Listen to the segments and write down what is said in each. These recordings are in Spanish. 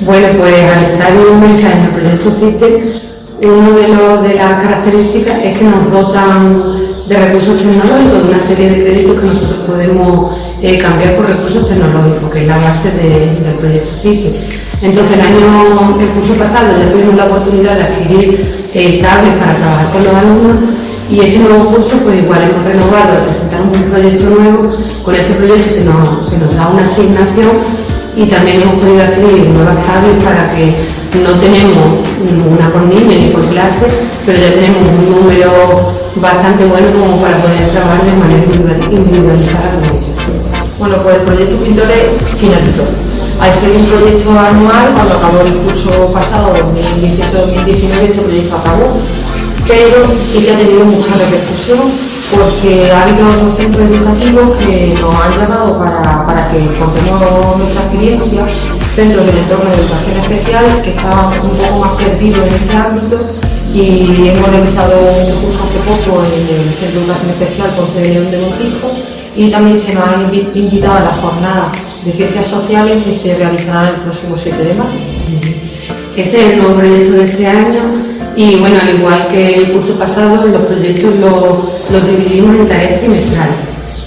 Bueno, pues al estar inmersa en el proyecto CITE, una de, de las características es que nos dotan de recursos tecnológicos, de una serie de créditos que nosotros podemos eh, cambiar por recursos tecnológicos, que es la base del proyecto CITE. Entonces, el año, el curso pasado ya tuvimos la oportunidad de adquirir eh, para trabajar con los alumnos y este nuevo curso, pues igual hemos renovado, presentamos un proyecto nuevo. Con este proyecto se nos da una asignación y también hemos podido adquirir nuevas tablets para que no tenemos una por niño ni por clase, pero ya tenemos un número bastante bueno como para poder trabajar de manera individualizada. Bueno, pues el proyecto Pintores finalizó. Al ser un proyecto anual, cuando acabó el curso pasado, 2018-2019, este proyecto acabó, pero sí que ha tenido mucha repercusión porque ha habido otros centros educativos que nos han llamado para, que contemos nuestra experiencia, centros del entorno de educación especial que estaban un poco más perdidos en este ámbito y hemos realizado un curso hace poco en el Centro de Educación Especial Ponce de León de Montijo y también se nos han invitado a la jornada de Ciencias Sociales que se realizará el próximo 7 de marzo. Ese es el nuevo proyecto de este año y bueno, al igual que el curso pasado, los proyectos los, dividimos en tareas trimestrales,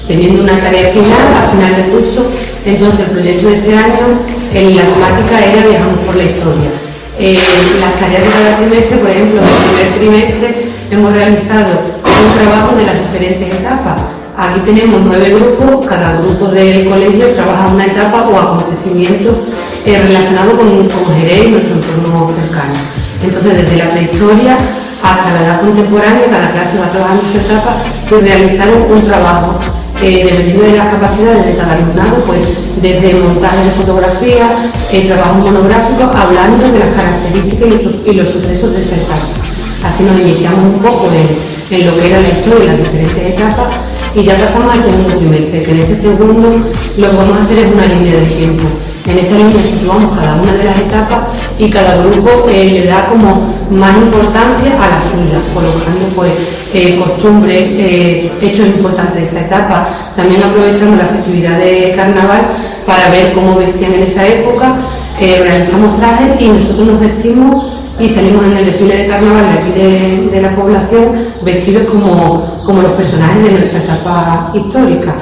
teniendo una tarea final al final del curso. Entonces, el proyecto de este año en la temática era Viajamos por la historia. Eh, las tareas de cada trimestre, por ejemplo, en el primer trimestre hemos realizado un trabajo de las diferentes etapas. Aquí tenemos nueve grupos, cada grupo del colegio trabaja una etapa o acontecimiento eh, relacionado con, con Jerez y nuestro entorno cercano. Entonces, desde la prehistoria hasta la edad contemporánea, cada clase va trabajando su etapa, pues realizaron un trabajo eh, dependiendo de las capacidades de cada alumnado, pues desde montaje de fotografía, el trabajo monográfico, hablando de las características y los, sucesos de esa etapa. Así nos iniciamos un poco en, lo que era la historia y las diferentes etapas y ya pasamos al segundo trimestre, que en este segundo lo que vamos a hacer es una línea del tiempo. En esta línea situamos cada una de las etapas y cada grupo eh, le da como más importancia a la suya, colocando pues eh, costumbres, eh, hechos importantes de esa etapa. También aprovechamos la festividad de carnaval para ver cómo vestían en esa época, realizamos trajes y nosotros nos vestimos y salimos en el desfile de carnaval de aquí de, la población vestidos como, como los personajes de nuestra etapa histórica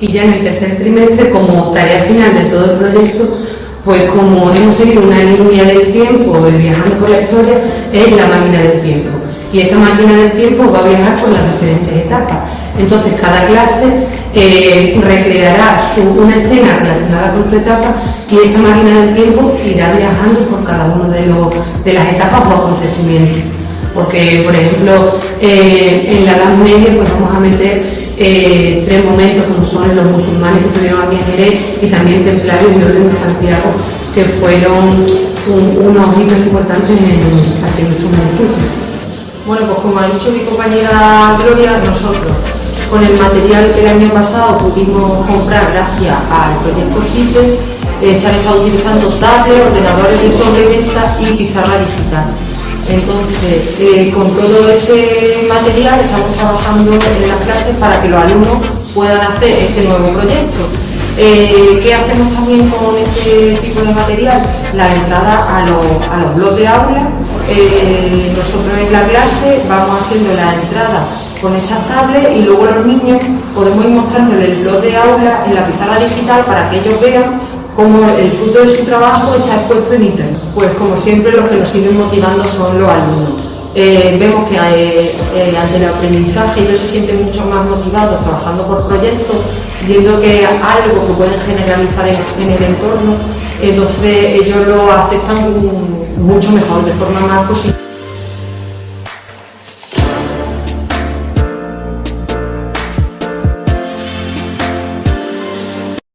y ya en el tercer trimestre, como tarea final de todo el proyecto, pues como hemos seguido una línea del tiempo, viajando por la historia, es la máquina del tiempo. Y esta máquina del tiempo va a viajar por las diferentes etapas. Entonces cada clase eh, recreará una escena relacionada con su etapa y esta máquina del tiempo irá viajando por cada una de, de las etapas o acontecimientos. Porque, por ejemplo, eh, en la Edad Media pues vamos a meter eh, tres momentos como son los musulmanes que estuvieron aquí en Jerez y también templarios y orden de Santiago que fueron unos hitos importantes en, nuestro municipio. Bueno, pues como ha dicho mi compañera Gloria, nosotros con el material que el año pasado pudimos comprar gracias al proyecto CIPE, eh, se han estado utilizando tablets, ordenadores de sobremesa y pizarra digital. Entonces, eh, con todo ese material estamos trabajando en las clases para que los alumnos puedan hacer este nuevo proyecto. Eh, ¿Qué hacemos también con este tipo de material? La entrada a los, a blogs de aula. Eh, nosotros en la clase vamos haciendo la entrada con esas tablets y luego los niños podemos ir mostrándoles el blog de aula en la pizarra digital para que ellos vean como el fruto de su trabajo está expuesto en Internet. Pues como siempre los que nos siguen motivando son los alumnos. Eh, vemos que eh, eh, ante el aprendizaje ellos se sienten mucho más motivados trabajando por proyectos, viendo que algo que pueden generalizar en, el entorno, entonces ellos lo aceptan mucho mejor, de forma más positiva.